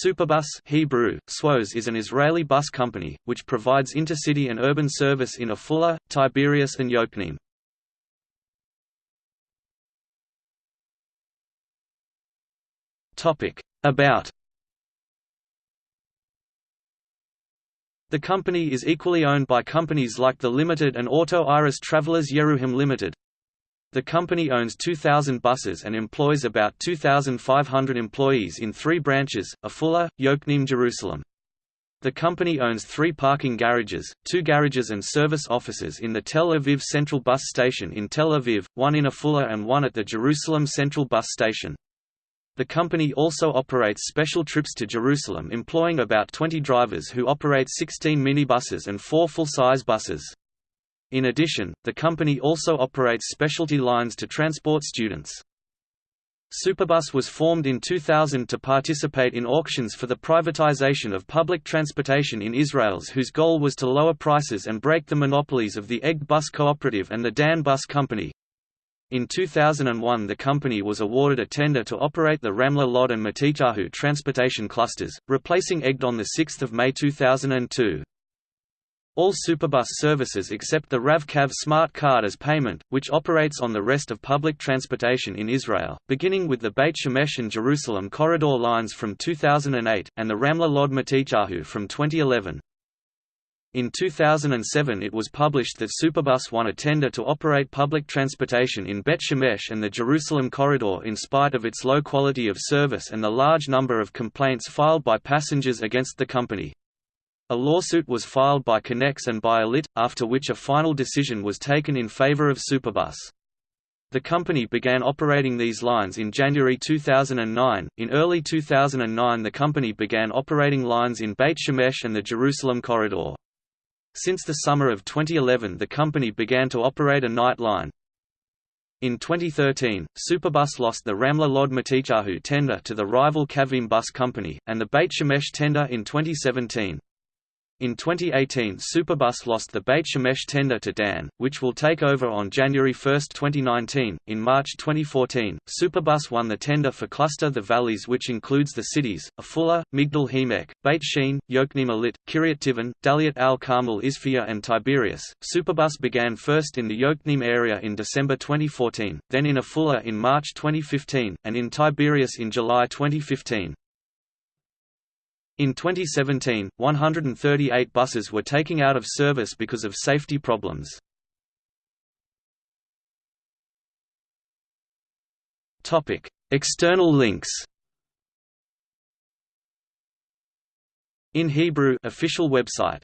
Superbus Hebrew, Swoz is an Israeli bus company, which provides intercity and urban service in Afula, Tiberias and Yokneam. About The company is equally owned by companies like the Limited and Auto Iris Travelers Yeruham Limited. The company owns 2,000 buses and employs about 2,500 employees in three branches, Afula, Yokneam Jerusalem. The company owns three parking garages, two garages and service offices in the Tel Aviv Central Bus Station in Tel Aviv, one in Afula and one at the Jerusalem Central Bus Station. The company also operates special trips to Jerusalem employing about 20 drivers who operate 16 minibuses and four full-size buses. In addition, the company also operates specialty lines to transport students. Superbus was formed in 2000 to participate in auctions for the privatization of public transportation in Israel's whose goal was to lower prices and break the monopolies of the Egged Bus Cooperative and the Dan Bus Company. In 2001 the company was awarded a tender to operate the Ramla Lod and Matityahu transportation clusters, replacing Egged on 6 May 2002. All Superbus services accept the Rav-Kav smart card as payment, which operates on the rest of public transportation in Israel, beginning with the Beit Shemesh and Jerusalem corridor lines from 2008, and the Ramla Lod Matityahu from 2011. In 2007 it was published that Superbus won a tender to operate public transportation in Bet Shemesh and the Jerusalem corridor in spite of its low quality of service and the large number of complaints filed by passengers against the company. A lawsuit was filed by Connex and by Alit, after which a final decision was taken in favor of Superbus. The company began operating these lines in January 2009. In early 2009, the company began operating lines in Beit Shemesh and the Jerusalem corridor. Since the summer of 2011, the company began to operate a night line. In 2013, Superbus lost the Ramla Lod Matityahu tender to the rival Kavim Bus Company, and the Beit Shemesh tender in 2017. In 2018 Superbus lost the Beit Shemesh tender to Dan, which will take over on January 1, 2019. In March 2014, Superbus won the tender for Cluster the Valleys which includes the cities, Afula, Migdal HaEmek, Beit Shean, Yokneam Illit, Kiryat Tivon, Daliat al-Karmel Isfia and Tiberias. Superbus began first in the Yokneam area in December 2014, then in Afula in March 2015, and in Tiberias in July 2015. In 2017, 138 buses were taken out of service because of safety problems. External links In Hebrew official website